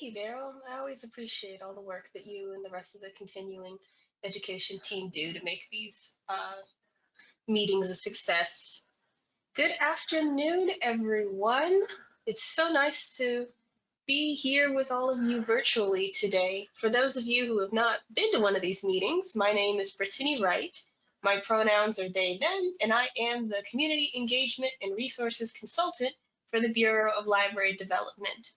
Thank you, Daryl. I always appreciate all the work that you and the rest of the continuing education team do to make these uh, meetings a success. Good afternoon, everyone. It's so nice to be here with all of you virtually today. For those of you who have not been to one of these meetings, my name is Brittany Wright. My pronouns are they, them, and I am the Community Engagement and Resources Consultant for the Bureau of Library Development.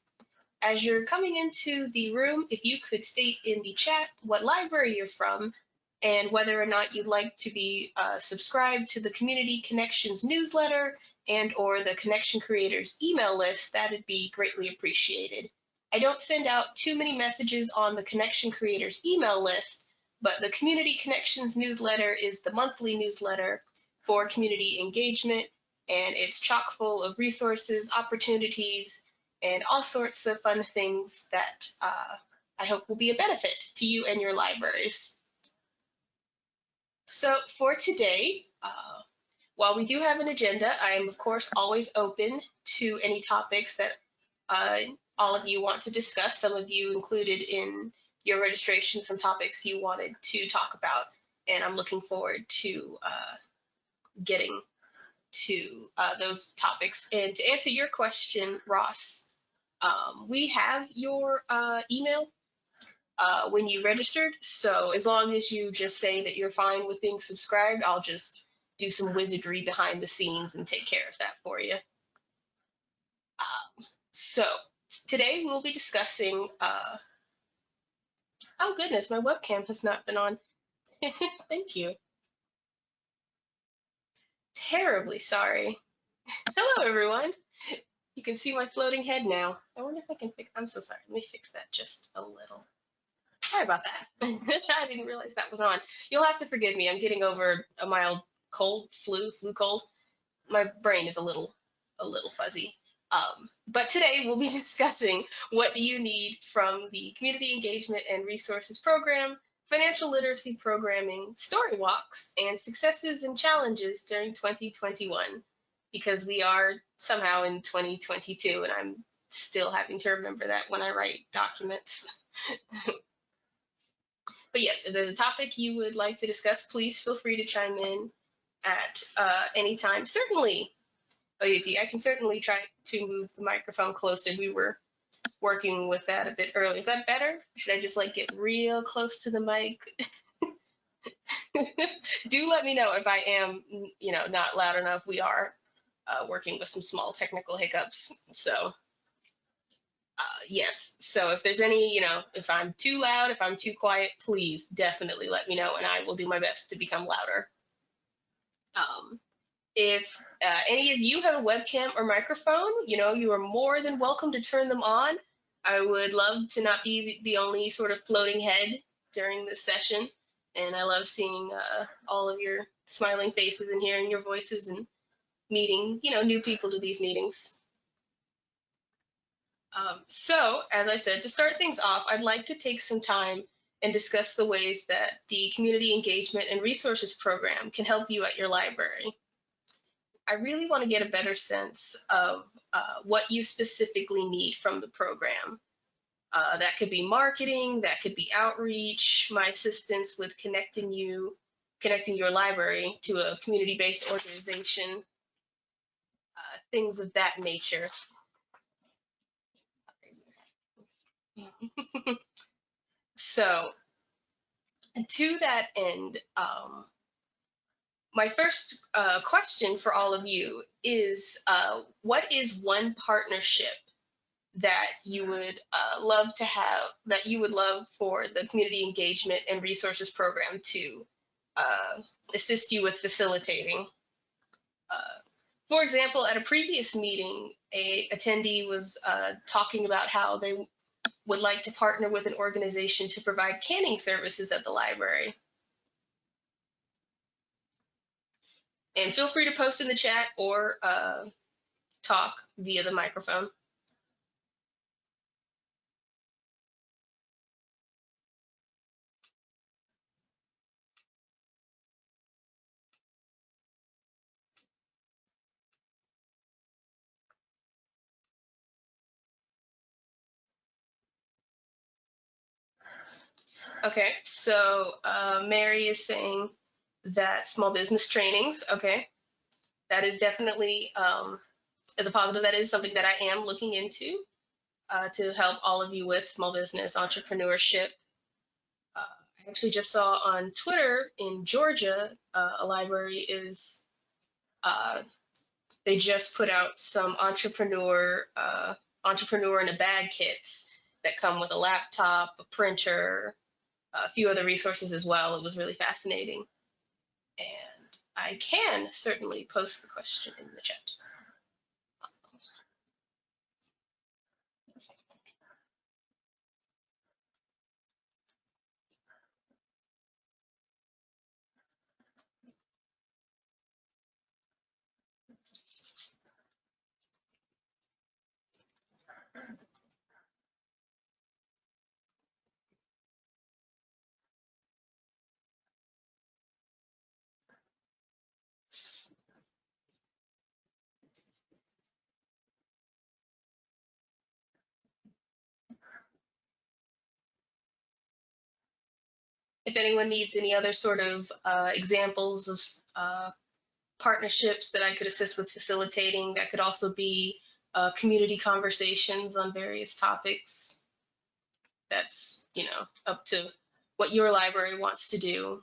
As you're coming into the room, if you could state in the chat what library you're from and whether or not you'd like to be uh, subscribed to the Community Connections newsletter and or the Connection Creators email list, that'd be greatly appreciated. I don't send out too many messages on the Connection Creators email list, but the Community Connections newsletter is the monthly newsletter for community engagement, and it's chock full of resources, opportunities, and all sorts of fun things that uh, I hope will be a benefit to you and your libraries. So for today, uh, while we do have an agenda, I am of course always open to any topics that uh, all of you want to discuss. Some of you included in your registration some topics you wanted to talk about, and I'm looking forward to uh, getting to uh, those topics. And to answer your question, Ross, um, we have your uh, email uh, when you registered. So as long as you just say that you're fine with being subscribed, I'll just do some wizardry behind the scenes and take care of that for you. Um, so today we'll be discussing, uh, oh goodness, my webcam has not been on. Thank you. Terribly sorry. Hello, everyone. You can see my floating head now. I wonder if I can fix, I'm so sorry. Let me fix that just a little. Sorry about that. I didn't realize that was on. You'll have to forgive me. I'm getting over a mild cold, flu, flu cold. My brain is a little, a little fuzzy. Um, but today we'll be discussing what do you need from the Community Engagement and Resources Program, Financial Literacy Programming, Story Walks, and Successes and Challenges during 2021 because we are somehow in 2022 and I'm still having to remember that when I write documents. but yes, if there's a topic you would like to discuss, please feel free to chime in at uh, any time. Certainly, I can certainly try to move the microphone closer. We were working with that a bit earlier. Is that better? Should I just like get real close to the mic? Do let me know if I am, you know, not loud enough. We are uh, working with some small technical hiccups. So uh, yes, so if there's any, you know, if I'm too loud, if I'm too quiet, please definitely let me know and I will do my best to become louder. Um, if uh, any of you have a webcam or microphone, you know, you are more than welcome to turn them on. I would love to not be the only sort of floating head during this session. And I love seeing uh, all of your smiling faces and hearing your voices and meeting, you know, new people to these meetings. Um, so, as I said, to start things off, I'd like to take some time and discuss the ways that the Community Engagement and Resources Program can help you at your library. I really want to get a better sense of uh, what you specifically need from the program. Uh, that could be marketing, that could be outreach, my assistance with connecting you, connecting your library to a community-based organization, things of that nature. so to that end, um, my first uh, question for all of you is, uh, what is one partnership that you would uh, love to have, that you would love for the community engagement and resources program to uh, assist you with facilitating? For example, at a previous meeting, a attendee was uh, talking about how they would like to partner with an organization to provide canning services at the library. And feel free to post in the chat or uh, talk via the microphone. Okay, so uh, Mary is saying that small business trainings, okay, that is definitely, um, as a positive, that is something that I am looking into uh, to help all of you with small business entrepreneurship. Uh, I actually just saw on Twitter in Georgia, uh, a library is, uh, they just put out some entrepreneur, uh, entrepreneur in a bag kits that come with a laptop, a printer, a few other resources as well. It was really fascinating. And I can certainly post the question in the chat. If anyone needs any other sort of uh, examples of uh, partnerships that I could assist with facilitating, that could also be uh, community conversations on various topics. That's, you know, up to what your library wants to do.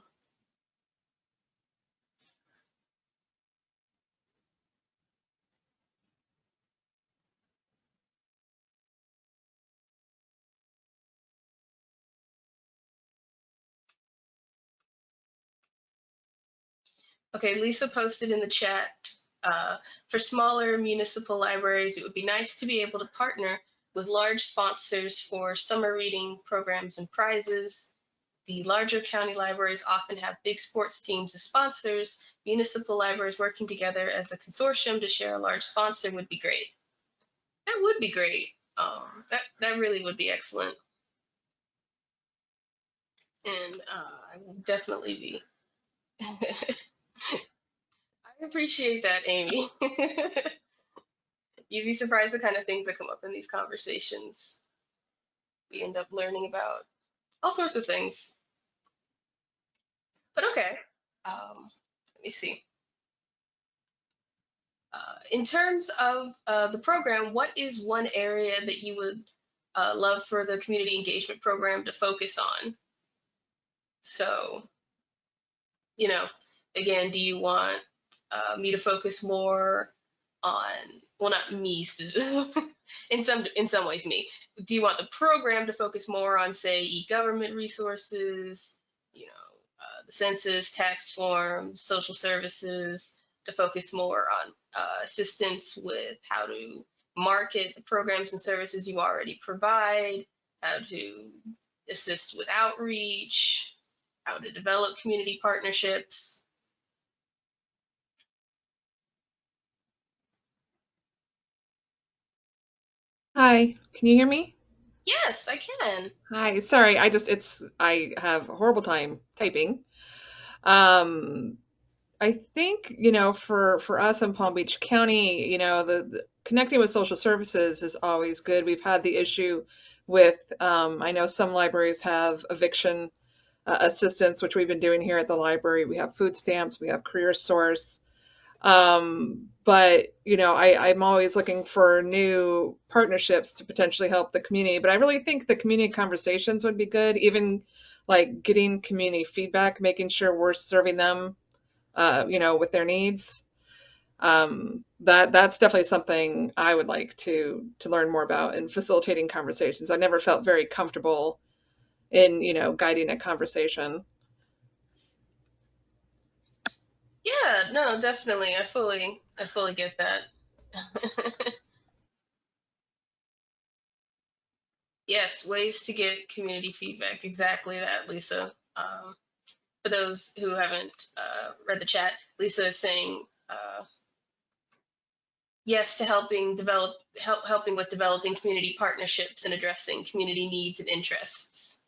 Okay, Lisa posted in the chat, uh, for smaller municipal libraries, it would be nice to be able to partner with large sponsors for summer reading programs and prizes. The larger county libraries often have big sports teams as sponsors. Municipal libraries working together as a consortium to share a large sponsor would be great. That would be great. Um, that, that really would be excellent. And uh, I will definitely be I appreciate that, Amy. You'd be surprised the kind of things that come up in these conversations. We end up learning about all sorts of things. But okay, um, let me see. Uh, in terms of uh, the program, what is one area that you would uh, love for the community engagement program to focus on? So, you know, again, do you want uh, me to focus more on, well, not me specifically, in some in some ways me. Do you want the program to focus more on, say, e-government resources, you know, uh, the census, tax forms, social services, to focus more on uh, assistance with how to market the programs and services you already provide, how to assist with outreach, how to develop community partnerships. Hi, can you hear me? Yes, I can. Hi, sorry, I just it's I have a horrible time typing. Um, I think, you know, for for us in Palm Beach County, you know, the, the connecting with social services is always good. We've had the issue with um, I know some libraries have eviction uh, assistance, which we've been doing here at the library. We have food stamps, we have CareerSource. Um, but you know, I, I'm always looking for new partnerships to potentially help the community. But I really think the community conversations would be good, even like getting community feedback, making sure we're serving them, uh, you know, with their needs. Um, that that's definitely something I would like to to learn more about in facilitating conversations. I never felt very comfortable in, you know, guiding a conversation. Yeah, no, definitely. I fully, I fully get that. Yes, ways to get community feedback. Exactly that, Lisa. Um, for those who haven't uh, read the chat, Lisa is saying uh, yes to helping develop, help helping with developing community partnerships and addressing community needs and interests.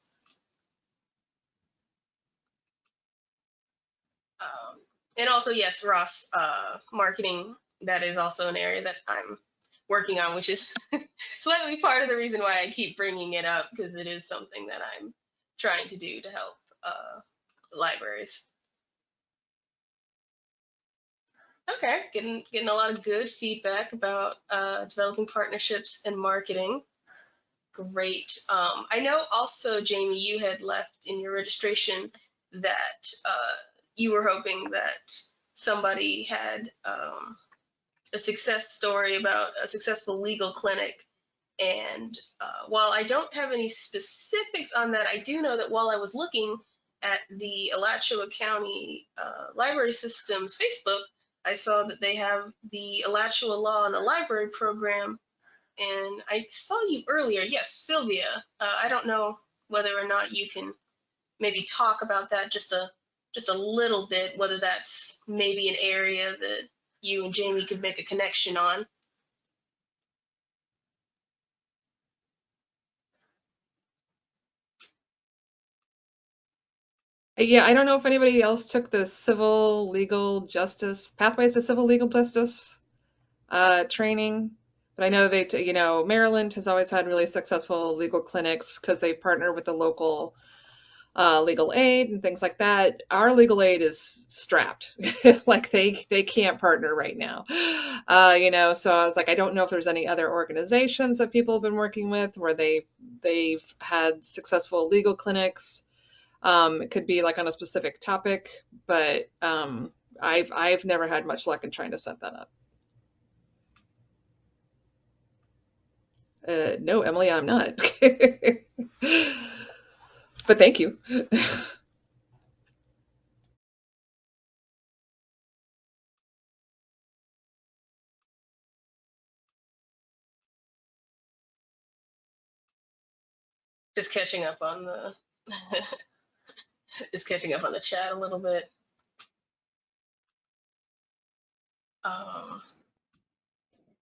Um, and also, yes, Ross, uh, marketing, that is also an area that I'm working on, which is slightly part of the reason why I keep bringing it up because it is something that I'm trying to do to help uh, libraries. Okay, getting getting a lot of good feedback about uh, developing partnerships and marketing. Great. Um, I know also, Jamie, you had left in your registration that uh, you were hoping that somebody had um, a success story about a successful legal clinic. And uh, while I don't have any specifics on that, I do know that while I was looking at the Alachua County uh, Library System's Facebook, I saw that they have the Alachua Law and the Library program. And I saw you earlier. Yes, Sylvia. Uh, I don't know whether or not you can maybe talk about that just a just a little bit, whether that's maybe an area that you and Jamie could make a connection on. Yeah, I don't know if anybody else took the civil legal justice pathways to civil legal justice uh, training, but I know they, you know, Maryland has always had really successful legal clinics because they partner with the local uh, legal aid and things like that. Our legal aid is strapped, like they they can't partner right now, uh, you know. So I was like, I don't know if there's any other organizations that people have been working with where they they've had successful legal clinics um, it could be like on a specific topic, but um, I've I've never had much luck in trying to set that up. Uh, no, Emily, I'm not. but thank you. Just catching up on the just catching up on the chat a little bit. Um,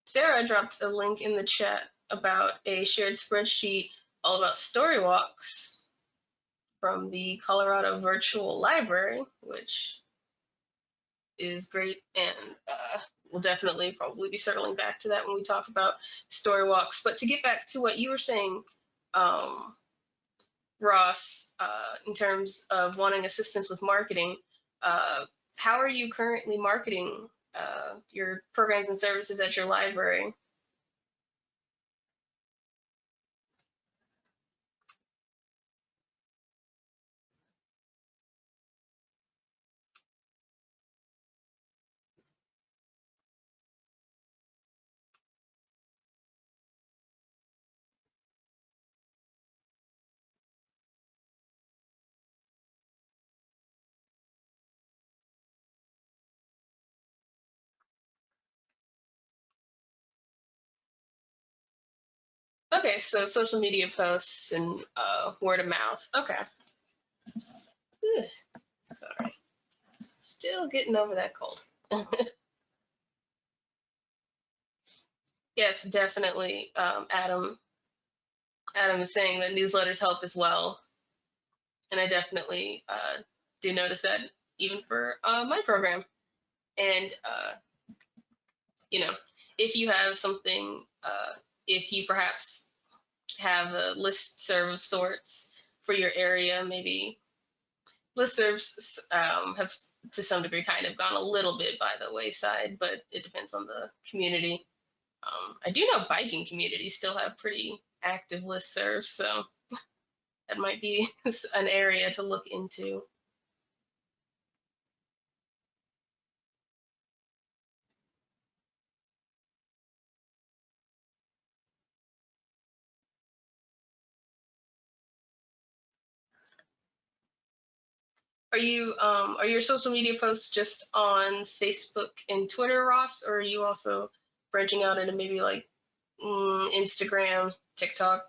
Sarah dropped a link in the chat about a shared spreadsheet all about story walks from the Colorado Virtual Library, which is great and uh, we'll definitely probably be circling back to that when we talk about story walks. But to get back to what you were saying, um, Ross, uh, in terms of wanting assistance with marketing, uh, how are you currently marketing uh, your programs and services at your library? Okay, so social media posts and uh, word of mouth. Okay. Ugh, sorry. Still getting over that cold. yes, definitely. Um, Adam. Adam is saying that newsletters help as well, and I definitely uh, do notice that even for uh, my program. And uh, you know, if you have something, uh, if you perhaps have a list serve of sorts for your area, maybe listservs um, have to some degree kind of gone a little bit by the wayside, but it depends on the community. Um, I do know biking communities still have pretty active listservs, so that might be an area to look into. Are you um, are your social media posts just on Facebook and Twitter, Ross, or are you also branching out into maybe like mm, Instagram, TikTok?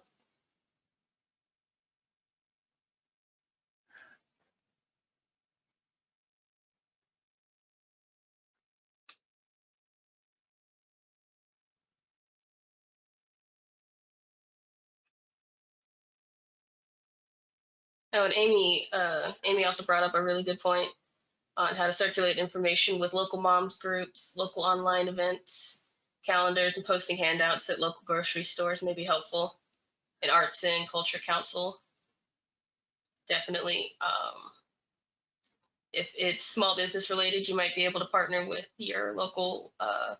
Oh, and Amy, uh, Amy also brought up a really good point on how to circulate information with local moms groups, local online events, calendars, and posting handouts at local grocery stores may be helpful. And Arts and Culture Council. definitely. Um, if it's small business related, you might be able to partner with your local uh,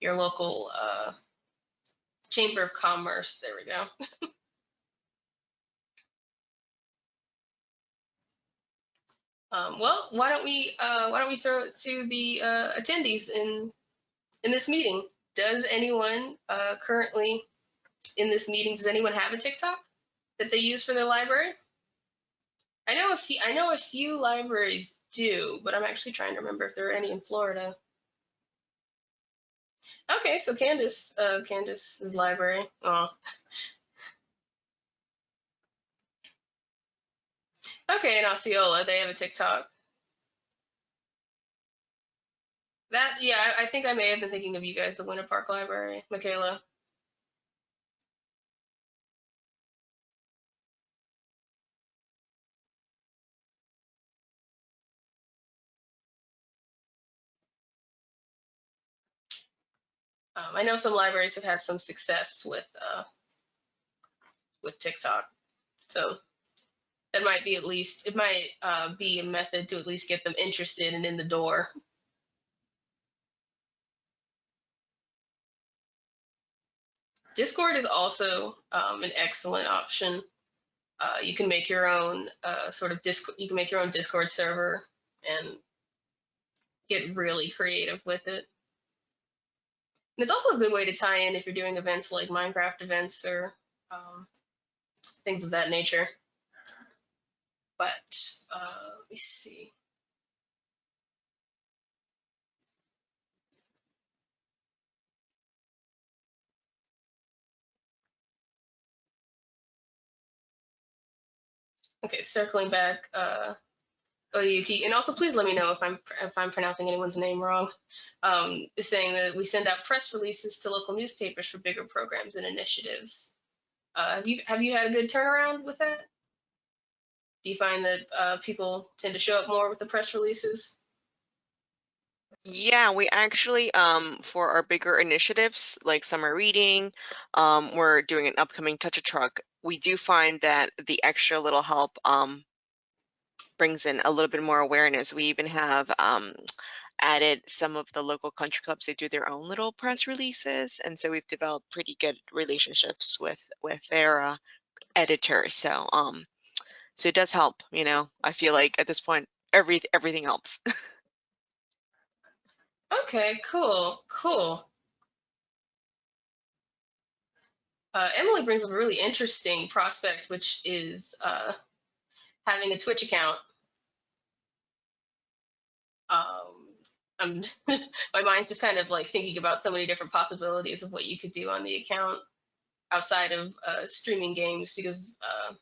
your local uh, chamber of commerce. There we go. Um, well, why don't we uh, why don't we throw it to the uh, attendees in in this meeting? Does anyone uh, currently in this meeting? Does anyone have a TikTok that they use for their library? I know a few. I know a few libraries do, but I'm actually trying to remember if there are any in Florida. Okay, so Candace, uh, Candace's library. Oh. Okay, in Osceola, they have a TikTok. That, yeah, I, think I may have been thinking of you guys, the Winter Park Library, Michaela. Um, I know some libraries have had some success with uh, with TikTok, so that might be at least it might uh, be a method to at least get them interested and in the door. Discord is also um, an excellent option. Uh, you can make your own uh, sort of Discord. You can make your own Discord server and get really creative with it. And it's also a good way to tie in if you're doing events like Minecraft events or um, things of that nature. But uh, let me see. Okay, circling back, uh, OUT, and also please let me know if I'm if I'm pronouncing anyone's name wrong. Um, is saying that we send out press releases to local newspapers for bigger programs and initiatives. Uh, have you have you had a good turnaround with that? Do you find that uh, people tend to show up more with the press releases? Yeah, we actually, um, for our bigger initiatives like summer reading, um, we're doing an upcoming Touch a Truck. We do find that the extra little help um, brings in a little bit more awareness. We even have um, added some of the local country clubs. They do their own little press releases, and so we've developed pretty good relationships with with their uh, editors. So, um, so it does help. You know, I feel like at this point, every everything helps. Okay, cool, cool. Uh, Emily brings up a really interesting prospect, which is uh, having a Twitch account. Um, my mind's just kind of like thinking about so many different possibilities of what you could do on the account outside of uh, streaming games because uh,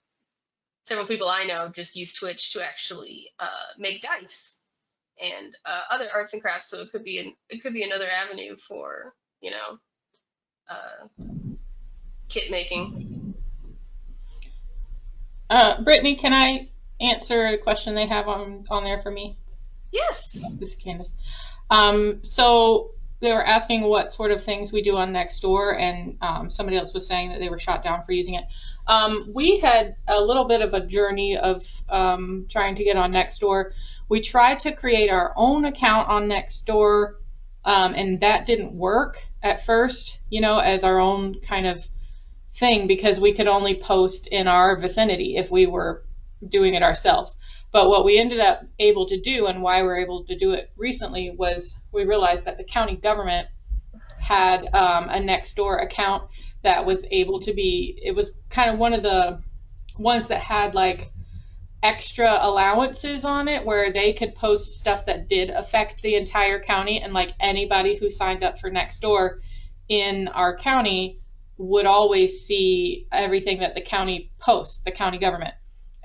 several people I know just use Twitch to actually uh, make dice and uh, other arts and crafts. So it could be an, it could be another avenue for you know uh, kit making. Uh, Brittany, can I answer a question they have on on there for me? Yes. This is Candace. Um, so they were asking what sort of things we do on Nextdoor, and um, somebody else was saying that they were shot down for using it. Um, we had a little bit of a journey of um, trying to get on Nextdoor. We tried to create our own account on Nextdoor, um, and that didn't work at first, you know, as our own kind of thing because we could only post in our vicinity if we were doing it ourselves. But what we ended up able to do and why we are able to do it recently was we realized that the county government had um, a Nextdoor account that was able to be, it was kind of one of the ones that had like extra allowances on it where they could post stuff that did affect the entire county and like anybody who signed up for Nextdoor in our county would always see everything that the county posts, the county government.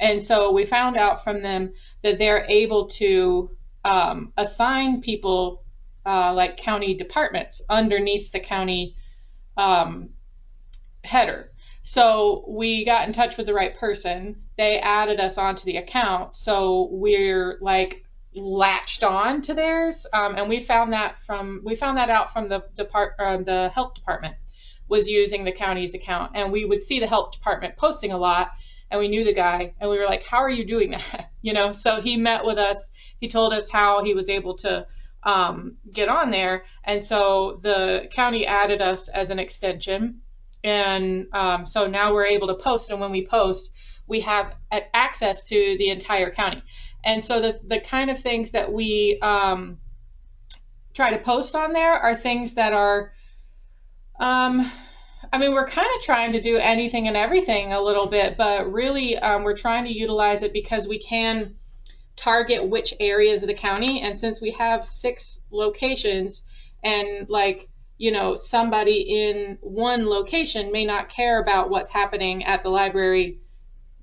And so we found out from them that they're able to um, assign people uh, like county departments underneath the county um, header. So we got in touch with the right person. They added us onto the account. So we're like latched on to theirs. Um, and we found that from we found that out from the depart uh, the health department was using the county's account, and we would see the health department posting a lot. And we knew the guy, and we were like, "How are you doing that?" You know. So he met with us. He told us how he was able to um, get on there, and so the county added us as an extension, and um, so now we're able to post. And when we post, we have access to the entire county. And so the the kind of things that we um, try to post on there are things that are um, I mean, we're kind of trying to do anything and everything a little bit, but really um, we're trying to utilize it because we can target which areas of the county. And since we have six locations, and like, you know, somebody in one location may not care about what's happening at the library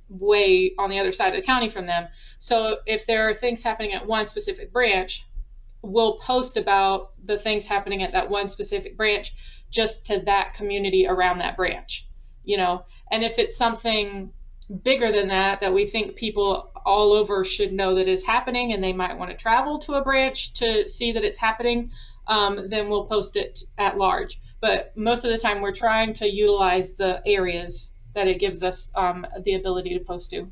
way on the other side of the county from them. So if there are things happening at one specific branch, we'll post about the things happening at that one specific branch just to that community around that branch, you know. And if it's something bigger than that that we think people all over should know that is happening and they might want to travel to a branch to see that it's happening, um, then we'll post it at large. But most of the time, we're trying to utilize the areas that it gives us um, the ability to post to.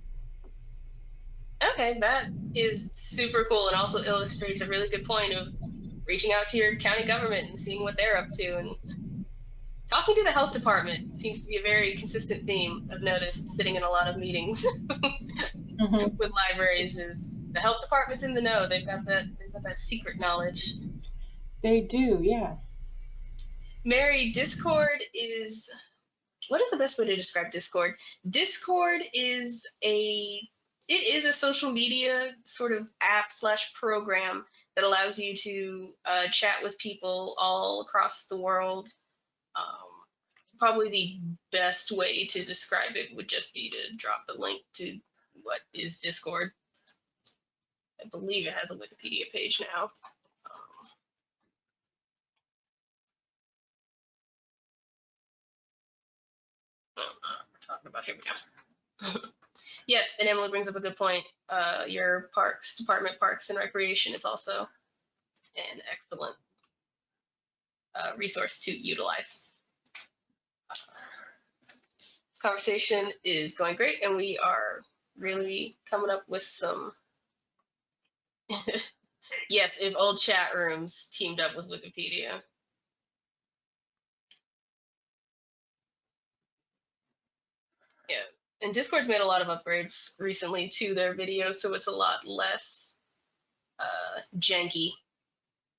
Okay, that is super cool and also illustrates a really good point of reaching out to your county government and seeing what they're up to and talking to the health department seems to be a very consistent theme I've noticed sitting in a lot of meetings Mm-hmm. with libraries is the health department's in the know. They've got that they've got that secret knowledge. They do, yeah. Mary, Discord is what is the best way to describe Discord? Discord is a it is a social media sort of app slash program that allows you to uh, chat with people all across the world. Um, probably the best way to describe it would just be to drop the link to what is Discord. I believe it has a Wikipedia page now. Um, talking about here we go. yes, and Emily brings up a good point. Uh, your parks department, parks and recreation, is also an excellent uh, resource to utilize. Conversation is going great, and we are really coming up with some. yes, if old chat rooms teamed up with Wikipedia. Yeah, and Discord's made a lot of upgrades recently to their videos, so it's a lot less uh, janky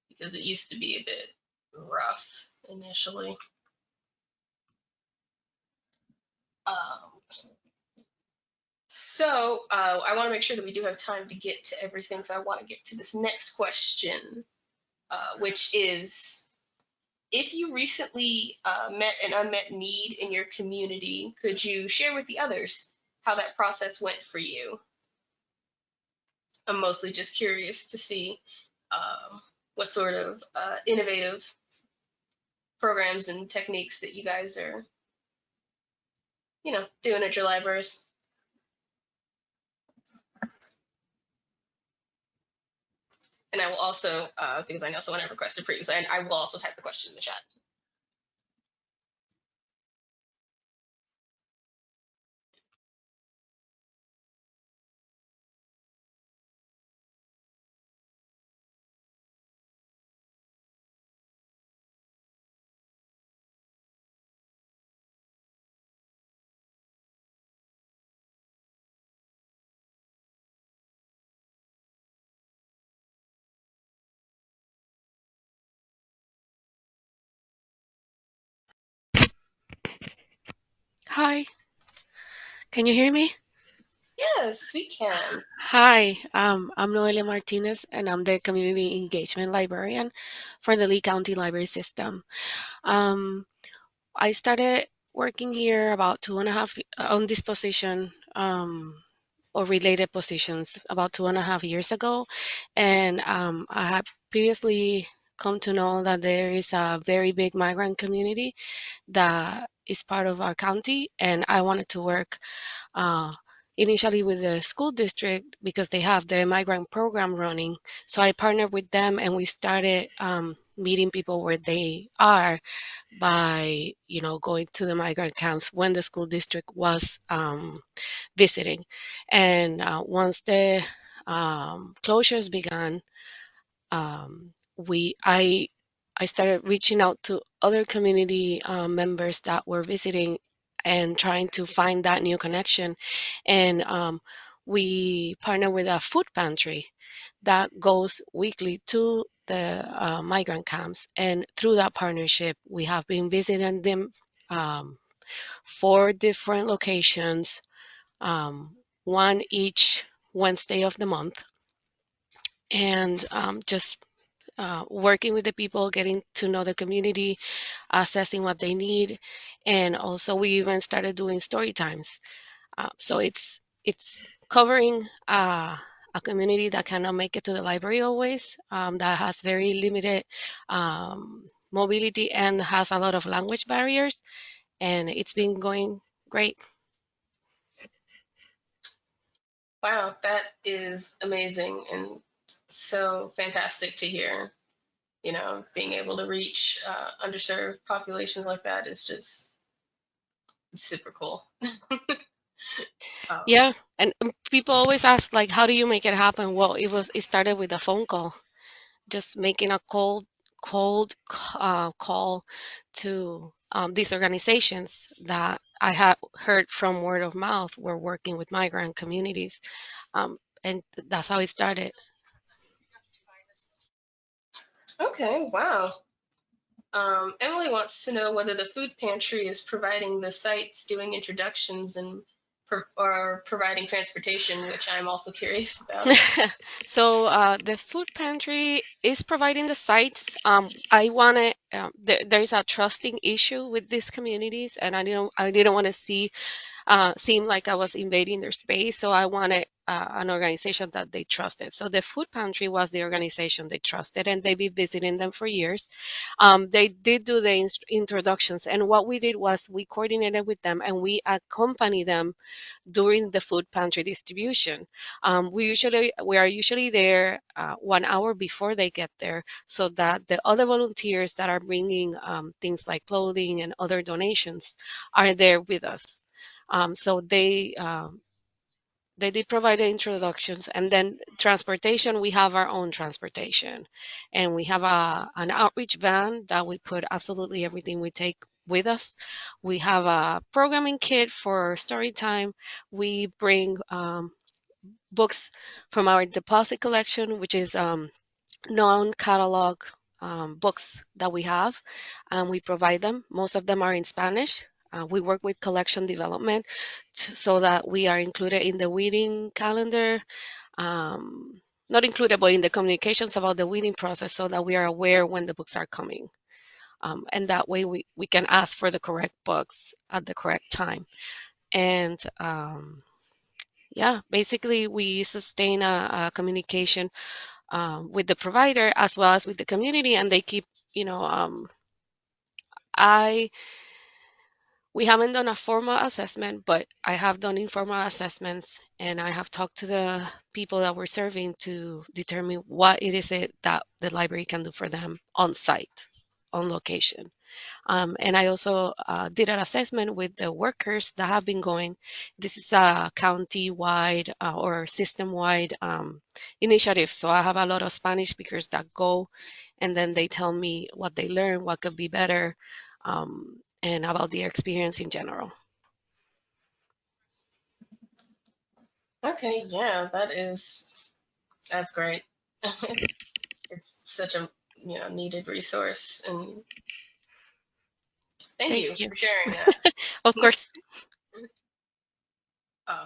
because it used to be a bit rough initially. Um, so uh, I want to make sure that we do have time to get to everything. So I want to get to this next question, uh, which is if you recently uh, met an unmet need in your community, could you share with the others how that process went for you? I'm mostly just curious to see um, what sort of uh, innovative programs and techniques that you guys are, you know, doing at your libraries. And I will also, uh, because I know someone had requested previously, and I will also type the question in the chat. Hi, can you hear me? Yes, we can. Hi, um, I'm Noelia Martinez, and I'm the Community Engagement Librarian for the Lee County Library System. Um, I started working here about two and a half on this position um, or related positions about two and a half years ago, and um, I had previously come to know that there is a very big migrant community that is part of our county, and I wanted to work uh, initially with the school district because they have the migrant program running. So I partnered with them, and we started um, meeting people where they are by, you know, going to the migrant camps when the school district was um, visiting. And uh, once the um, closures began, um, we I I started reaching out to other community uh, members that were visiting and trying to find that new connection. And um, we partner with a food pantry that goes weekly to the uh, migrant camps. And through that partnership, we have been visiting them um, four different locations, um, one each Wednesday of the month, and um, just uh, working with the people, getting to know the community, assessing what they need, and also we even started doing story times. Uh, so it's it's covering uh, a community that cannot make it to the library always, um, that has very limited um, mobility and has a lot of language barriers, and it's been going great. Wow, that is amazing and so fantastic to hear. You know, being able to reach uh, underserved populations like that is just super cool. Um, Yeah, and um, people always ask like, how do you make it happen? Well, it was it started with a phone call, just making a cold cold uh, call to um, these organizations that I had heard from word of mouth were working with migrant communities, um, and that's how it started. Okay, wow. Um, Emily wants to know whether the food pantry is providing the sites, doing introductions, and or providing transportation, which I'm also curious about. So uh, the food pantry is providing the sites. Um, I want to. Uh, there, there's a trusting issue with these communities, and I didn't. I didn't want to see uh, seem like I was invading their space. So I wanted uh, an organization that they trusted. So the food pantry was the organization they trusted, and they've been visiting them for years. Um, they did do the introductions, and what we did was we coordinated with them and we accompany them during the food pantry distribution. Um, we usually we are usually there uh, one hour before they get there, so that the other volunteers that are bringing um, things like clothing and other donations are there with us. Um, so they um, they did provide the introductions and then transportation we have our own transportation. And we have a an outreach van that we put absolutely everything we take with us. We have a programming kit for story time. We bring um, books from our deposit collection which is um, non-catalog um, books that we have and we provide them. Most of them are in spanish uh, we work with collection development so that we are included in the weeding calendar um, not included but in the communications about the weeding process so that we are aware when the books are coming. Um, and that way we, we can ask for the correct books at the correct time. And um, yeah basically we sustain a, a communication um, with the provider as well as with the community and they keep you know um, i we haven't done a formal assessment but i have done informal assessments and i have talked to the people that we're serving to determine what it is it that the library can do for them on site on location um, and I also uh, did an assessment with the workers that have been going. This is a county-wide uh, or system-wide um, initiative. So I have a lot of Spanish speakers that go, and then they tell me what they learn, what could be better, um, and about the experience in general. Okay, yeah, that is that's great. it's such a you know needed resource, and thank, Thank you, you. for sharing that. Of course, um,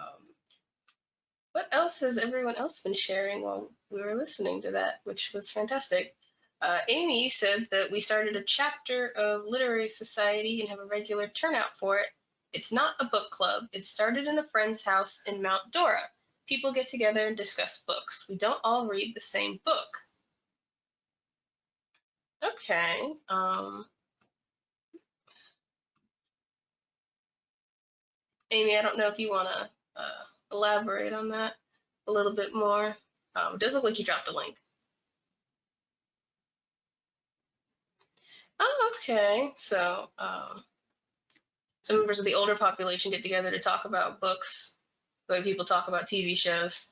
what else has everyone else been sharing while we were listening to that, which was fantastic? Uh, Amy said that we started a chapter of Literary Society and have a regular turnout for it. It's not a book club. It started in a friend's house in Mount Dora. People get together and discuss books. We don't all read the same book. Okay. Um, Amy, I don't know if you want to uh, elaborate on that a little bit more. Um, it does look like you dropped a link. Oh, okay. So, um, some members of the older population get together to talk about books the way people talk about TV shows.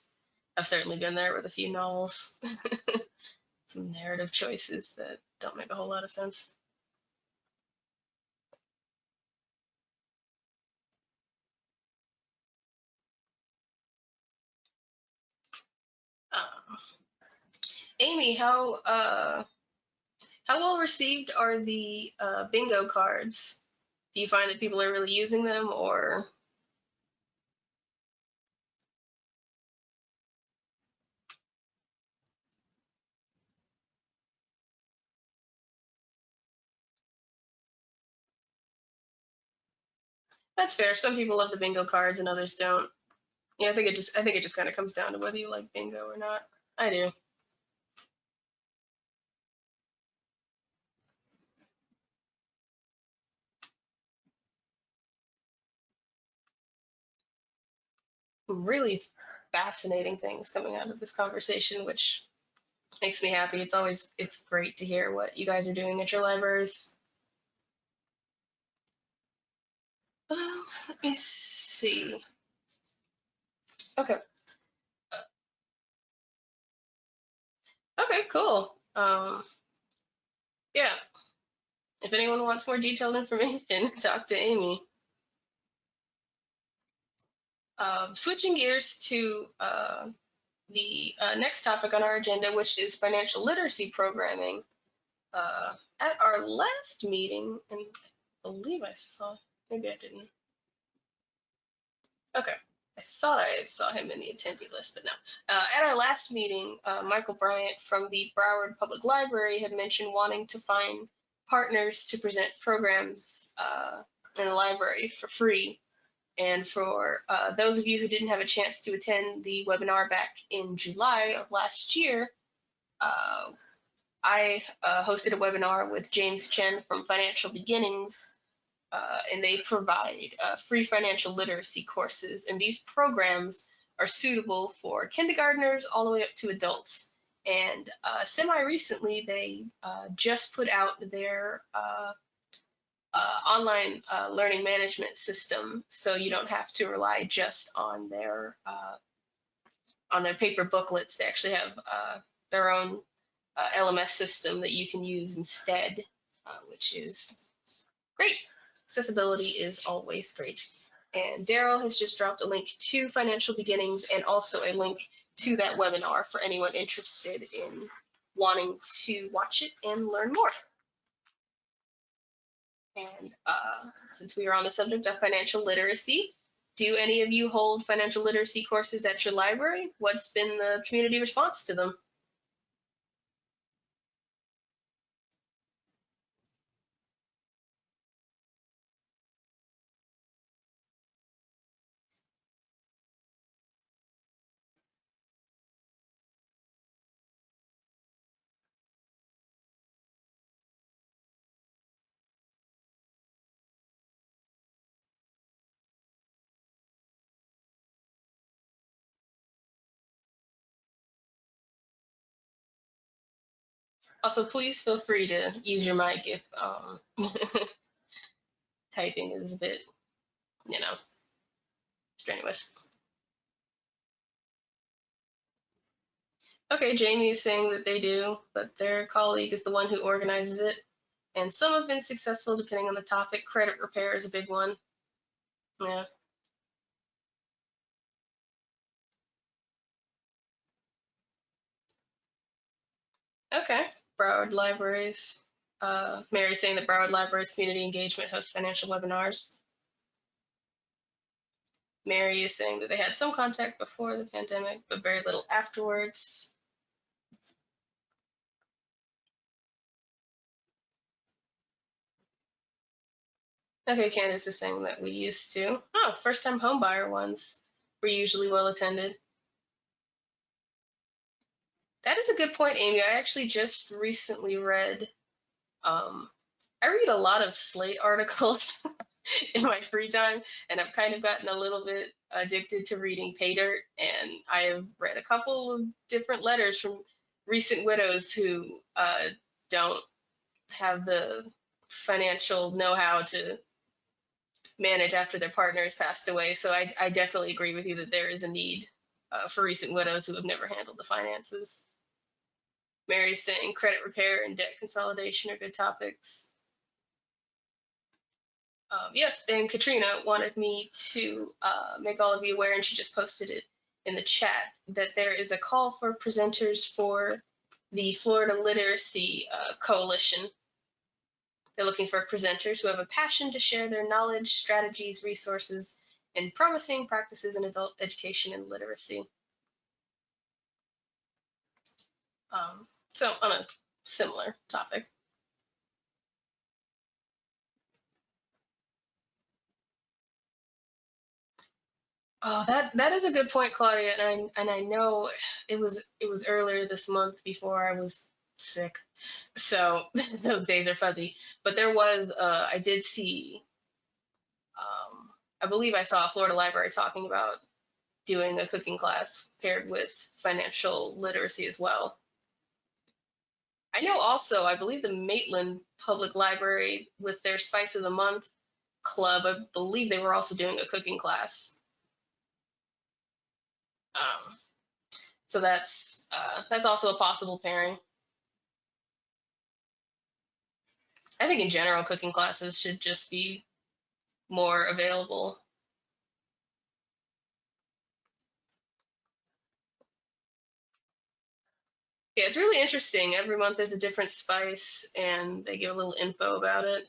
I've certainly been there with a few novels. Some narrative choices that don't make a whole lot of sense. Um, Amy, how uh, how well received are the uh, bingo cards? Do you find that people are really using them, or that's fair? Some people love the bingo cards and others don't. Yeah, I think it just I think it just kind of comes down to whether you like bingo or not. I do. Really fascinating things coming out of this conversation, which makes me happy. It's always it's great to hear what you guys are doing at your libraries. Um, let me see. Okay. Okay, cool. Um, yeah. If anyone wants more detailed information, talk to Amy. Um, switching gears to uh, the uh, next topic on our agenda, which is financial literacy programming. Uh, at our last meeting, and I believe I saw, maybe I didn't. Okay, I thought I saw him in the attendee list, but no. Uh, at our last meeting, uh, Michael Bryant from the Broward Public Library had mentioned wanting to find partners to present programs uh, in the library for free and for uh, those of you who didn't have a chance to attend the webinar back in July of last year, uh, I uh, hosted a webinar with James Chen from Financial Beginnings, uh, and they provide uh, free financial literacy courses. And these programs are suitable for kindergartners all the way up to adults. And uh, semi recently, they just put out their uh, online uh, learning management system, so you don't have to rely just on their uh, on their paper booklets. They actually have uh, their own uh, LMS system that you can use instead, uh, which is great. Accessibility is always great. And Daryl has just dropped a link to Financial Beginnings and also a link to that webinar for anyone interested in wanting to watch it and learn more. And uh, since we are on the subject of financial literacy, do any of you hold financial literacy courses at your library? What's been the community response to them? Also, please feel free to use your mic if um, typing is a bit, you know, strenuous. Okay, Jamie is saying that they do, but their colleague is the one who organizes it. And some have been successful depending on the topic. Credit repair is a big one. Yeah. Okay. Broward Libraries. Uh, Mary saying that Broward Libraries Community Engagement hosts financial webinars. Mary is saying that they had some contact before the pandemic, but very little afterwards. Okay, Candace is saying that we used to. Oh, first time homebuyer ones were usually well attended. That is a good point, Amy. I actually just recently read, um, I read a lot of Slate articles in my free time, and I've kind of gotten a little bit addicted to reading pay dirt. And I have read a couple of different letters from recent widows who uh, don't have the financial know how to manage after their partner has passed away. So I, I definitely agree with you that there is a need uh, for recent widows who have never handled the finances. Mary's saying credit repair and debt consolidation are good topics. Um, yes, and Katrina wanted me to uh, make all of you aware, and she just posted it in the chat, that there is a call for presenters for the Florida Literacy uh, Coalition. They're looking for presenters who have a passion to share their knowledge, strategies, resources, and promising practices in adult education and literacy. Um, so on a similar topic. Oh, that that is a good point, Claudia, and I and I know it was it was earlier this month before I was sick, so those days are fuzzy. But there was uh, I did see, um, I believe I saw a Florida library talking about doing a cooking class paired with financial literacy as well. I know also, I believe the Maitland Public Library with their Spice of the Month club, I believe they were also doing a cooking class. Um, so that's uh, that's also a possible pairing. I think in general, cooking classes should just be more available. Yeah, it's really interesting. Every month there's a different spice and they give a little info about it.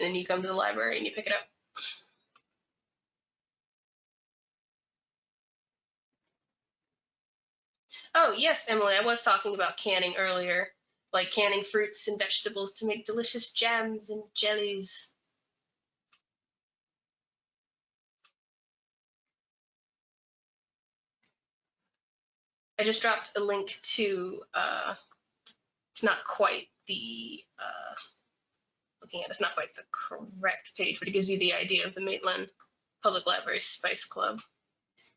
And then you come to the library and you pick it up. Oh, yes, Emily, I was talking about canning earlier, like canning fruits and vegetables to make delicious jams and jellies. I just dropped a link to, uh, it's not quite the, uh, looking at it, it's not quite the correct page, but it gives you the idea of the Maitland Public Library Spice Club.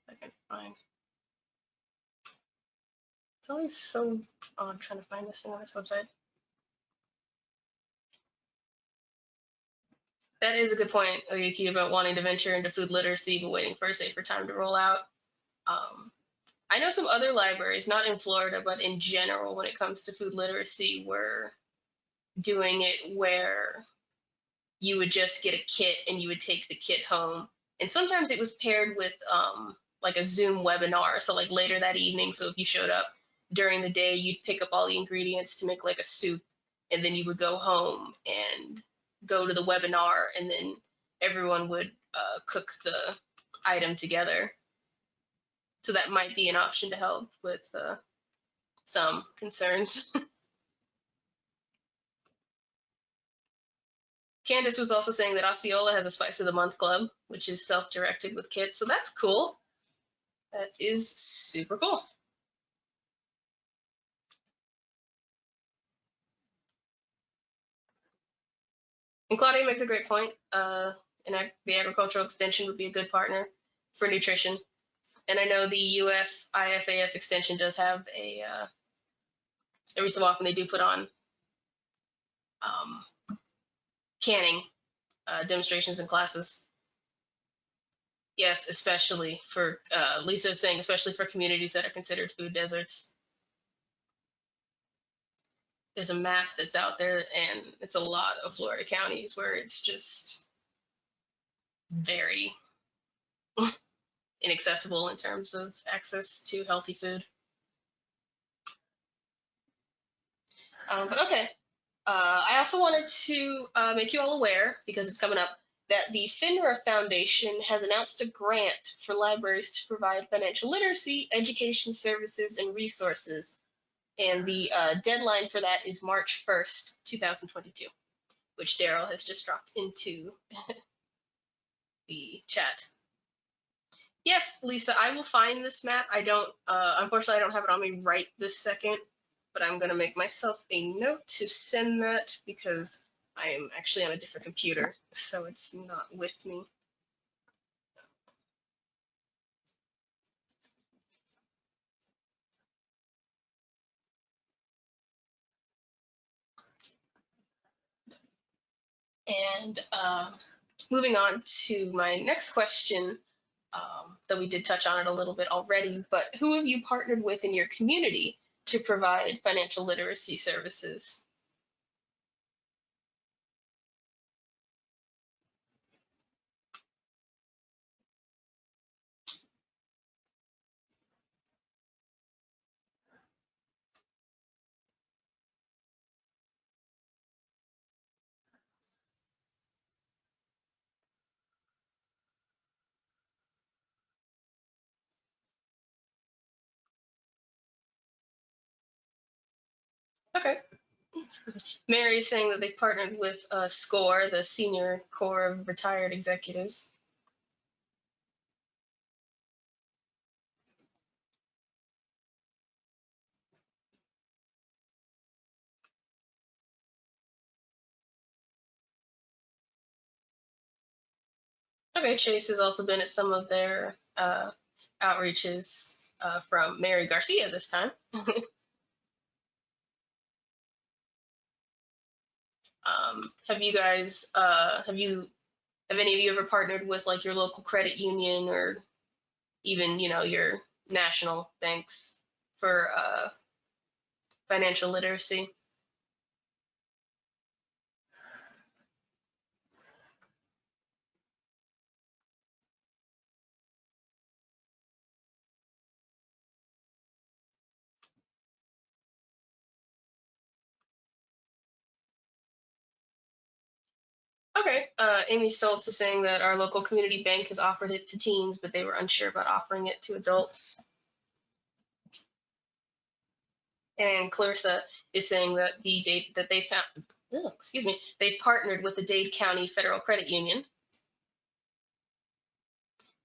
I can find. It's always so odd trying to find this thing on this website. That is a good point, Oyuki, about wanting to venture into food literacy but waiting for a safer time to roll out. Um, I know some other libraries, not in Florida, but in general, when it comes to food literacy, were doing it where you would just get a kit and you would take the kit home. And sometimes it was paired with um, like a Zoom webinar. So like later that evening, so if you showed up during the day, you'd pick up all the ingredients to make like a soup, and then you would go home and go to the webinar, and then everyone would uh, cook the item together. So that might be an option to help with uh, some concerns. Candace was also saying that Osceola has a Spice of the Month club, which is self-directed with kids, So that's cool. That is super cool. And Claudia makes a great point. Uh, and the agricultural extension would be a good partner for nutrition. And I know the UF IFAS extension does have a, uh, every so often they do put on um, canning uh, demonstrations and classes. Yes, especially for, uh, Lisa is saying, especially for communities that are considered food deserts. There's a map that's out there and it's a lot of Florida counties where it's just very inaccessible in terms of access to healthy food. Um, but okay, uh, I also wanted to uh, make you all aware, because it's coming up, that the FINRA Foundation has announced a grant for libraries to provide financial literacy, education services, and resources. And the uh, deadline for that is March 1st, 2022, which Daryl has just dropped into the chat. Yes, Lisa, I will find this map. I don't, uh, unfortunately, I don't have it on me right this second, but I'm going to make myself a note to send that because I am actually on a different computer, so it's not with me. And um, moving on to my next question, um, though we did touch on it a little bit already, but who have you partnered with in your community to provide financial literacy services? Okay. Mary is saying that they partnered with uh, SCORE, the Senior Corps of Retired Executives. Okay, Chase has also been at some of their uh, outreaches uh, from Mary Garcia this time. um, have you guys, uh, have you, have any of you ever partnered with like your local credit union or even, you know, your national banks for uh, financial literacy? Okay, uh, Amy Stoltz is saying that our local community bank has offered it to teens, but they were unsure about offering it to adults. And Clarissa is saying that the date that they found, excuse me, they partnered with the Dade County Federal Credit Union.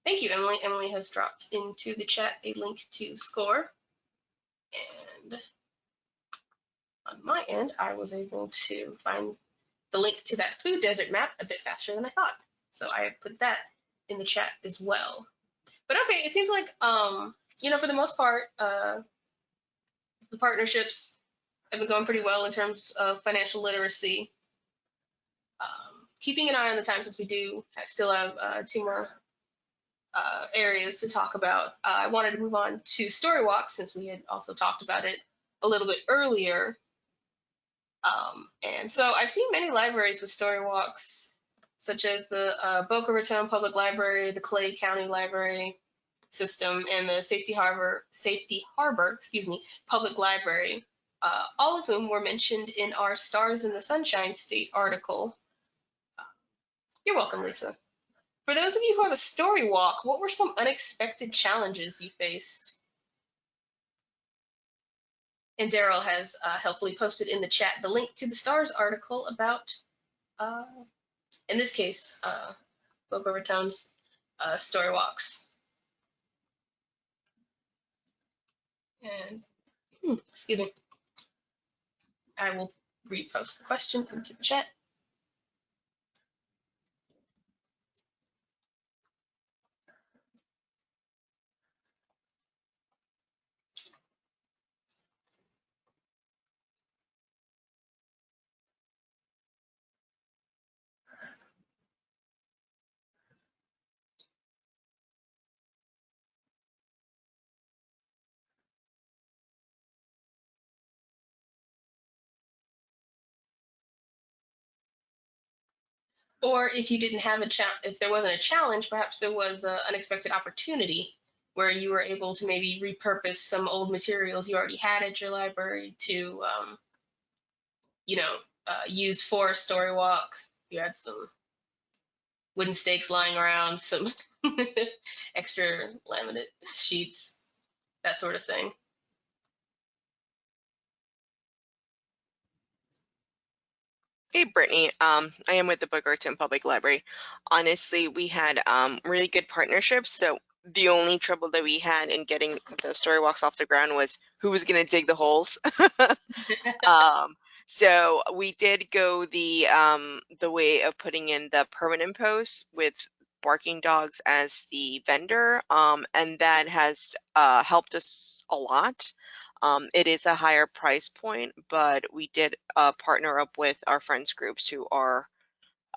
Thank you, Emily. Emily has dropped into the chat a link to SCORE. And on my end, I was able to find the link to that food desert map a bit faster than I thought. So I put that in the chat as well. But okay, it seems like, um, you know, for the most part, uh, the partnerships have been going pretty well in terms of financial literacy. Um, keeping an eye on the time since we do still have uh, two more uh, areas to talk about. Uh, I wanted to move on to story walks since we had also talked about it a little bit earlier. Um, and so I've seen many libraries with story walks, such as the uh, Boca Raton Public Library, the Clay County Library System, and the Safety Harbor, Safety Harbor, excuse me, Public Library, uh, all of whom were mentioned in our Stars in the Sunshine State article. You're welcome, Lisa. For those of you who have a story walk, what were some unexpected challenges you faced? And Daryl has uh, helpfully posted in the chat the link to the STARS article about, uh, in this case, uh, Boca Raton's uh, story walks. And, hmm, excuse me, I will repost the question into the chat. Or if you didn't have a if there wasn't a challenge, perhaps there was an unexpected opportunity where you were able to maybe repurpose some old materials you already had at your library to, um, you know, uh, use for a story walk. You had some wooden stakes lying around, some extra laminate sheets, that sort of thing. Hey, Brittany. Um, I am with the Boca Raton Public Library. Honestly, we had um, really good partnerships. So the only trouble that we had in getting the story walks off the ground was who was going to dig the holes. um, so we did go the um, the way of putting in the permanent posts with barking dogs as the vendor, um, and that has uh, helped us a lot. Um, it is a higher price point, but we did uh, partner up with our friends groups who are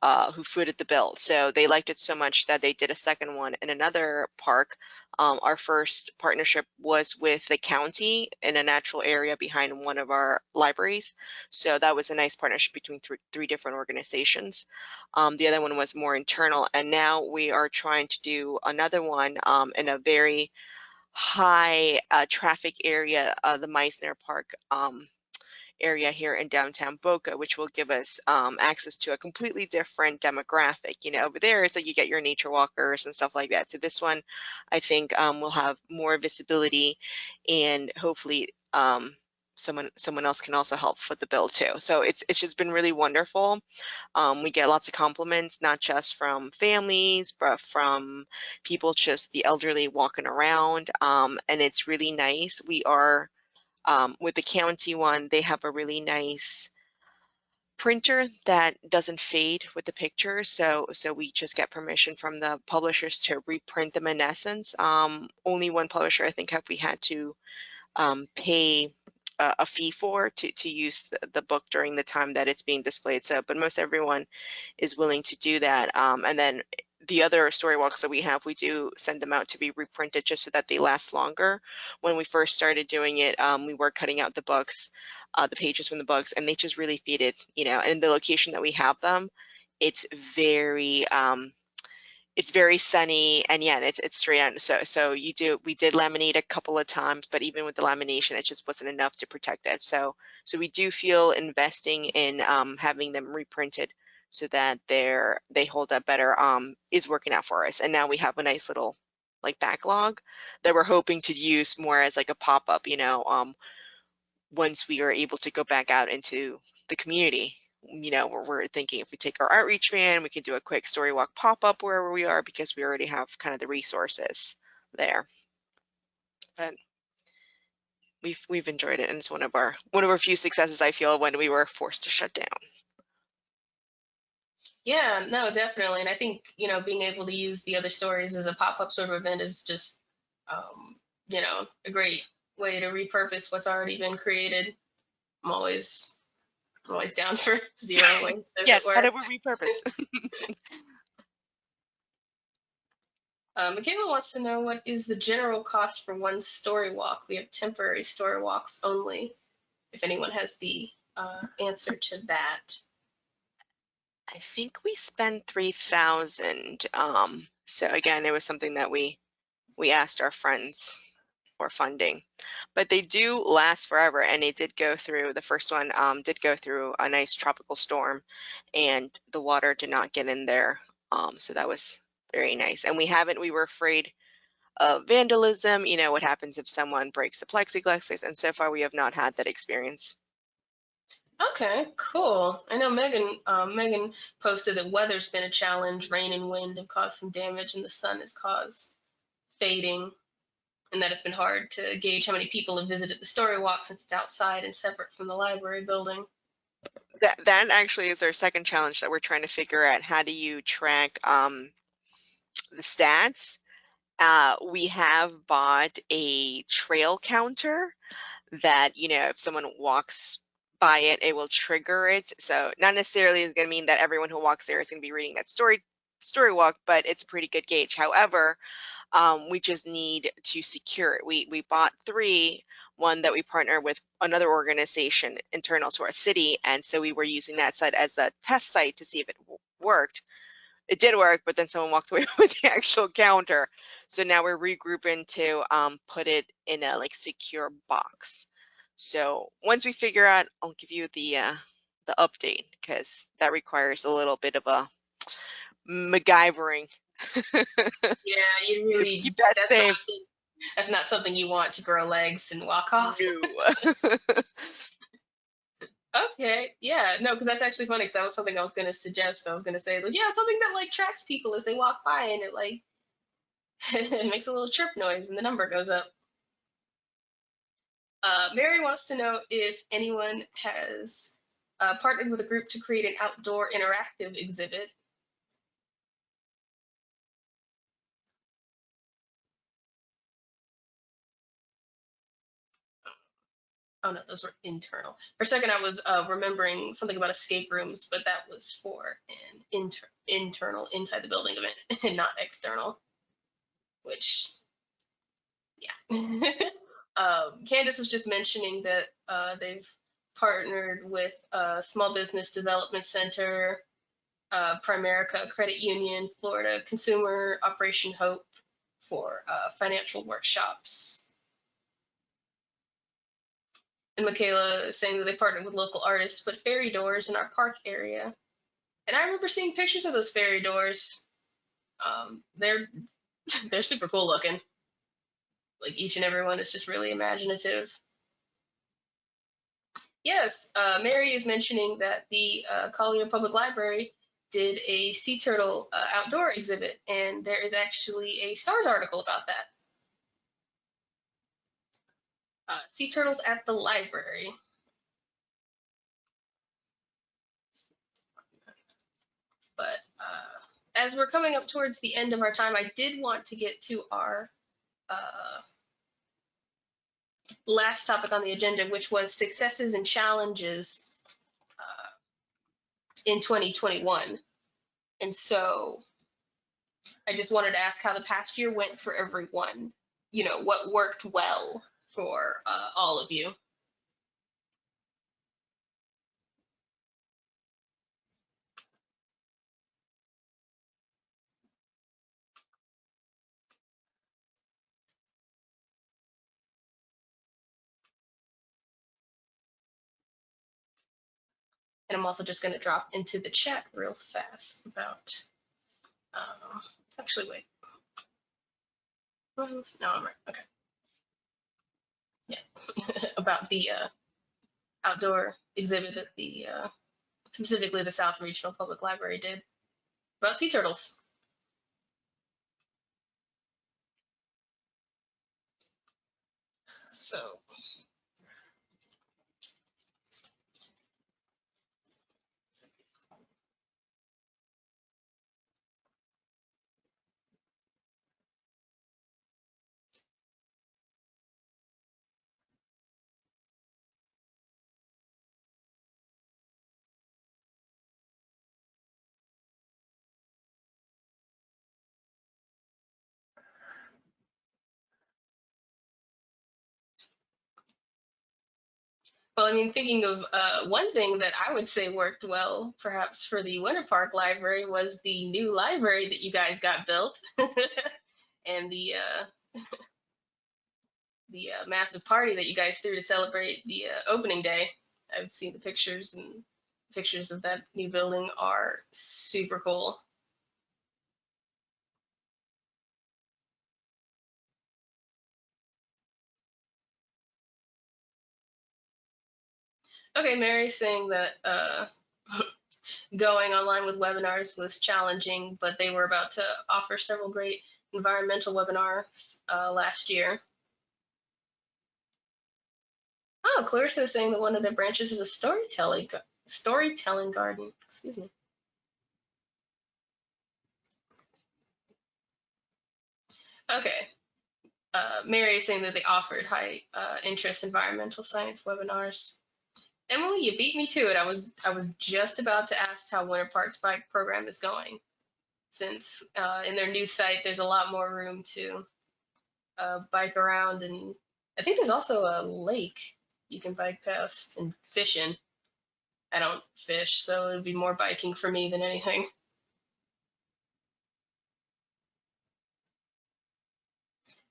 uh, who footed the bill. So they liked it so much that they did a second one in another park. Um, our first partnership was with the county in a natural area behind one of our libraries. So that was a nice partnership between th three different organizations. Um, the other one was more internal, and now we are trying to do another one um, in a very high uh, traffic area, uh, the Mizner Park um, area here in downtown Boca, which will give us um, access to a completely different demographic. You know, over there, it's like you get your nature walkers and stuff like that. So this one, I think, um, will have more visibility, and hopefully, um, someone someone else can also help foot the bill too. So it's it's just been really wonderful. Um, we get lots of compliments, not just from families, but from people just the elderly walking around, um, and it's really nice. We are um, with the county one, they have a really nice printer that doesn't fade with the pictures. So, so we just get permission from the publishers to reprint them in essence. Um, only one publisher, I think, have we had to um, pay a, fee for to, to use the, the, book during the time that it's being displayed. So, but most everyone is willing to do that. Um, and then the other story walks that we have, we do send them out to be reprinted just so that they last longer. When we first started doing it, um, we were cutting out the books, uh, the pages from the books, and they just really faded, you know, and the location that we have them, it's very, um, it's very sunny and yeah, it's it's straight out. So so you do we did laminate a couple of times, but even with the lamination, it just wasn't enough to protect it. So so we do feel investing in um, having them reprinted so that they're they hold up better um, is working out for us. And now we have a nice little like backlog that we're hoping to use more as like a pop-up, you know, um, once we are able to go back out into the community. You know, we're, we're thinking if we take our outreach van, we can do a quick story walk pop-up wherever we are because we already have kind of the resources there. But we've we've enjoyed it and it's one of our one of our few successes I feel when we were forced to shut down. Yeah, no, definitely. And I think, you know, being able to use the other stories as a pop-up sort of event is just, um, you know, a great way to repurpose what's already been created. I'm always, I'm always down for zero yes, how do we repurpose? Uh, Michaela wants to know what is the general cost for one story walk? We have temporary story walks only. If anyone has the uh, answer to that. I think we spend three thousand. Um, so again, it was something that we we asked our friends for funding, but they do last forever. And it did go through the first one um, did go through a nice tropical storm, and the water did not get in there. Um, so that was very nice. And we haven't. We were afraid of vandalism. You know what happens if someone breaks the plexiglass, and so far we have not had that experience. Okay, cool. I know Megan. Um, Megan posted that weather's been a challenge. Rain and wind have caused some damage, and the sun has caused fading, and that it's been hard to gauge how many people have visited the story walk since it's outside and separate from the library building. That that actually is our second challenge that we're trying to figure out. How do you track um, the stats? Uh, we have bought a trail counter that you know if someone walks by it, it will trigger it. So not necessarily is going to mean that everyone who walks there is going to be reading that story story walk, but it's a pretty good gauge. However, um, we just need to secure it. We we bought three, one that we partner with another organization internal to our city, and so we were using that site as a test site to see if it worked. It did work, but then someone walked away with the actual counter. So now we're regrouping to um, put it in a like secure box. So once we figure out, I'll give you the uh, the update because that requires a little bit of a MacGyvering. Yeah, you really Keep that that's safe. Not, that's not something you want to grow legs and walk off. No. Okay, yeah, no, because that's actually funny. Because that was something I was going to suggest. I was going to say, like, yeah, something that like tracks people as they walk by, and it like it makes a little chirp noise, and the number goes up. Uh, Mary wants to know if anyone has uh, partnered with a group to create an outdoor interactive exhibit. Oh no, those were internal. For a second, I was uh, remembering something about escape rooms, but that was for an inter- internal inside the building event and not external. Which, yeah. um, Candace was just mentioning that uh, they've partnered with uh, Small Business Development Center, uh, Primerica Credit Union, Florida Consumer Operation Hope for uh, financial workshops. And Michaela saying that they partnered with local artists to put fairy doors in our park area. And I remember seeing pictures of those fairy doors. Um, they're they're super cool looking. Like each and every one is just really imaginative. Yes, uh, Mary is mentioning that the uh, Collier Public Library did a sea turtle uh, outdoor exhibit, and there is actually a Stars article about that. Uh, sea turtles at the library. But uh, as we're coming up towards the end of our time, I did want to get to our uh, last topic on the agenda, which was successes and challenges uh, in 2021. And so I just wanted to ask how the past year went for everyone. You know, what worked well for uh, all of you. And I'm also just going to drop into the chat real fast about, um, actually, wait. No, I'm right. Okay. About the uh, outdoor exhibit that the, uh, specifically the South Regional Public Library did about sea turtles. So. Well, I mean, thinking of uh, one thing that I would say worked well, perhaps for the Winter Park Library, was the new library that you guys got built, and the uh, the uh, massive party that you guys threw to celebrate the uh, opening day. I've seen the pictures, and pictures of that new building are super cool. Okay, Mary's saying that uh, going online with webinars was challenging, but they were about to offer several great environmental webinars uh, last year. Oh, Clarissa is saying that one of their branches is a storytelling storytelling garden. Excuse me. Okay. Uh, Mary is saying that they offered high uh, interest environmental science webinars. Emily, you beat me to it. I was I was just about to ask how Winter Park's bike program is going, since uh, in their new site there's a lot more room to uh, bike around, and I think there's also a lake you can bike past and fish in. I don't fish, so it would be more biking for me than anything.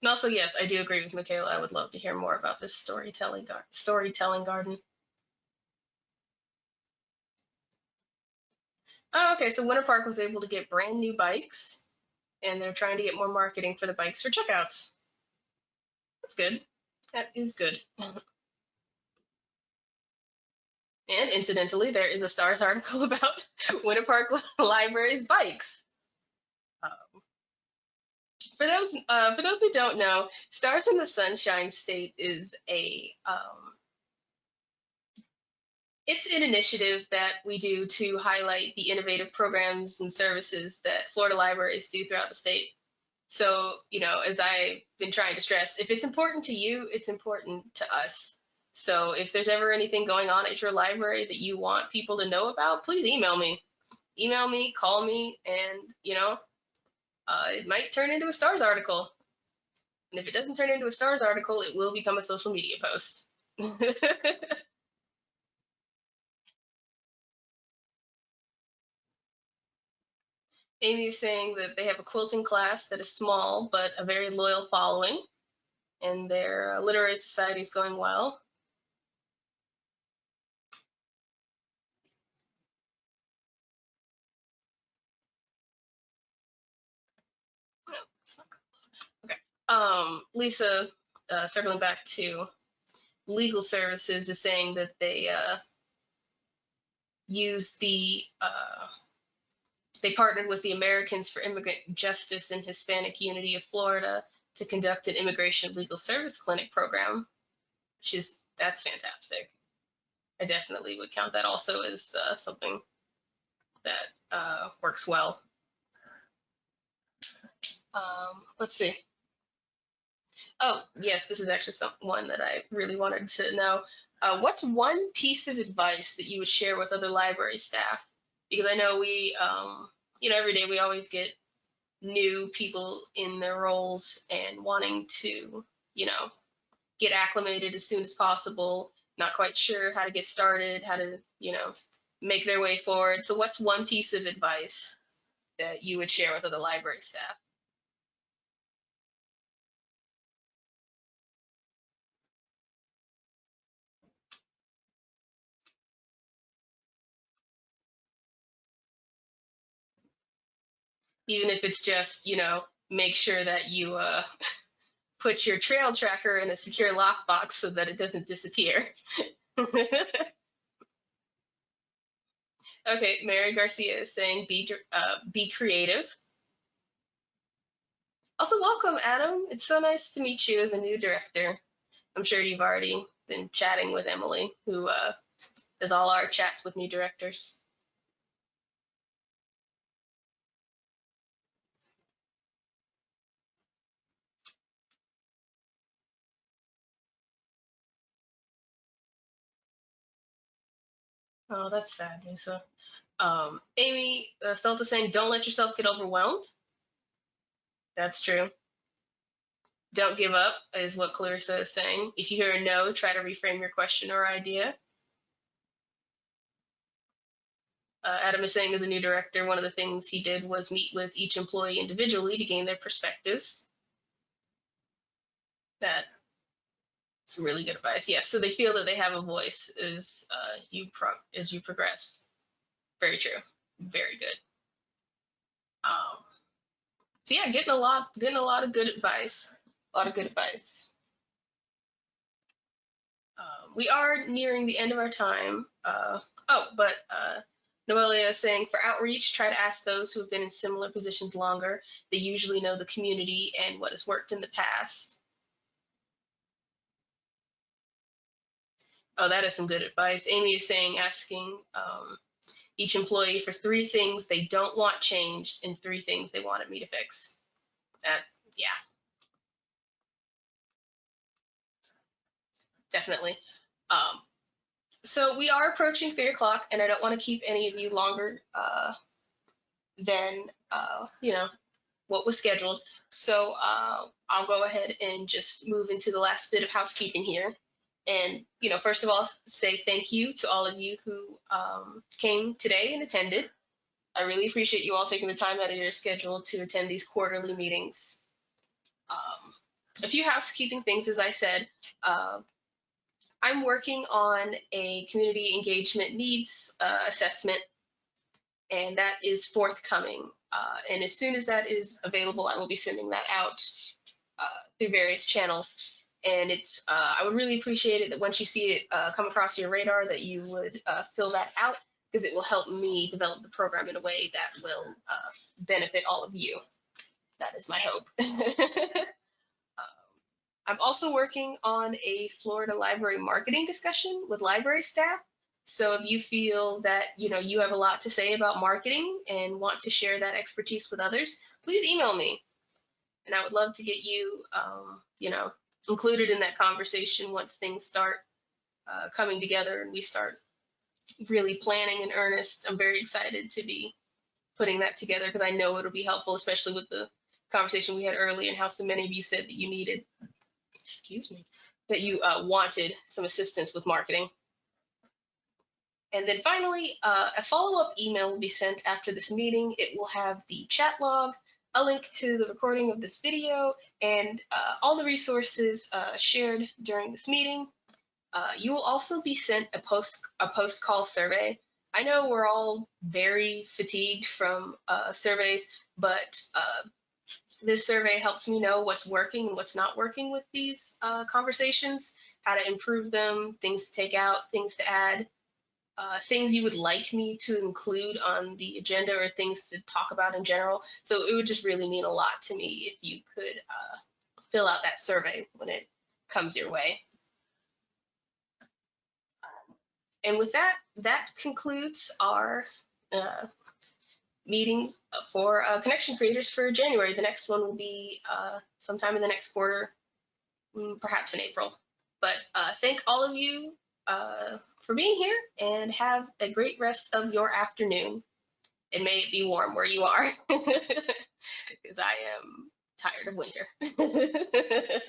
And also, yes, I do agree with Michaela. I would love to hear more about this storytelling gar- storytelling garden. Oh, okay. So Winter Park was able to get brand new bikes, and they're trying to get more marketing for the bikes for checkouts. That's good. That is good. And incidentally, there is a Stars article about Winter Park Library's bikes. Um, for those uh, for those who don't know, Stars in the Sunshine State is a um, it's an initiative that we do to highlight the innovative programs and services that Florida libraries do throughout the state. So, you know, as I've been trying to stress, if it's important to you, it's important to us. So if there's ever anything going on at your library that you want people to know about, please email me. Email me, call me, and you know, uh, it might turn into a stars article. And if it doesn't turn into a stars article, it will become a social media post. Amy is saying that they have a quilting class that is small but a very loyal following, and their uh, literary society is going well. Okay. Um, Lisa, uh, circling back to legal services, is saying that they uh, use the uh, they partnered with the Americans for Immigrant Justice and Hispanic Unity of Florida to conduct an immigration legal service clinic program, that's fantastic. I definitely would count that also as uh, something that uh, works well. Um, let's see. Oh, yes, this is actually some, one that I really wanted to know. Uh, what's one piece of advice that you would share with other library staff? Because I know we, um, you know, every day we always get new people in their roles and wanting to, you know, get acclimated as soon as possible, not quite sure how to get started, how to, you know, make their way forward. So what's one piece of advice that you would share with other library staff? Even if it's just, you know, make sure that you uh, put your trail tracker in a secure lockbox so that it doesn't disappear. okay, Mary Garcia is saying be uh, be creative. Also, welcome, Adam. It's so nice to meet you as a new director. I'm sure you've already been chatting with Emily, who uh, does all our chats with new directors. Oh, that's sad, Lisa. Um, Amy uh, Stolta saying, don't let yourself get overwhelmed. That's true. Don't give up is what Clarissa is saying. If you hear a no, try to reframe your question or idea. Uh, Adam is saying, as a new director, one of the things he did was meet with each employee individually to gain their perspectives. That some really good advice. Yes, so they feel that they have a voice as uh, you as you progress. Very true. Very good. Um, so yeah, getting a lot, getting a lot of good advice. A lot of good advice. Um, we are nearing the end of our time. Uh, oh, but uh, Noelia is saying for outreach, try to ask those who have been in similar positions longer. They usually know the community and what has worked in the past. Oh, that is some good advice. Amy is saying asking um, each employee for three things they don't want changed and three things they wanted me to fix. That, yeah. Definitely. Um, so we are approaching three o'clock and I don't want to keep any of you longer uh, than, uh, you know, what was scheduled. So uh, I'll go ahead and just move into the last bit of housekeeping here and you know first of all say thank you to all of you who um, came today and attended. I really appreciate you all taking the time out of your schedule to attend these quarterly meetings. Um, a few housekeeping things as i said uh, i'm working on a community engagement needs uh, assessment and that is forthcoming. Uh, and as soon as that is available i will be sending that out uh, through various channels and it's uh, I would really appreciate it that once you see it uh, come across your radar that you would uh, fill that out because it will help me develop the program in a way that will uh, benefit all of you. That is my hope. um, I'm also working on a Florida library marketing discussion with library staff. So if you feel that you know you have a lot to say about marketing and want to share that expertise with others, please email me. And I would love to get you, um, you know, included in that conversation once things start uh, coming together and we start really planning in earnest, I'm very excited to be putting that together because I know it'll be helpful, especially with the conversation we had earlier and how so many of you said that you needed, excuse me, that you uh, wanted some assistance with marketing. And then finally, uh, a follow-up email will be sent after this meeting. It will have the chat log, a link to the recording of this video, and uh, all the resources uh, shared during this meeting. Uh, you will also be sent a post a post call survey. I know we're all very fatigued from uh, surveys, but uh, this survey helps me know what's working and what's not working with these uh, conversations, how to improve them, things to take out, things to add, uh, things you would like me to include on the agenda or things to talk about in general. So it would just really mean a lot to me if you could uh, fill out that survey when it comes your way. And with that, that concludes our uh, meeting for uh, connection creators for January. The next one will be uh, sometime in the next quarter, mm, perhaps in April. But uh, thank all of you for being here and have a great rest of your afternoon. And may it be warm where you are, because I am tired of winter.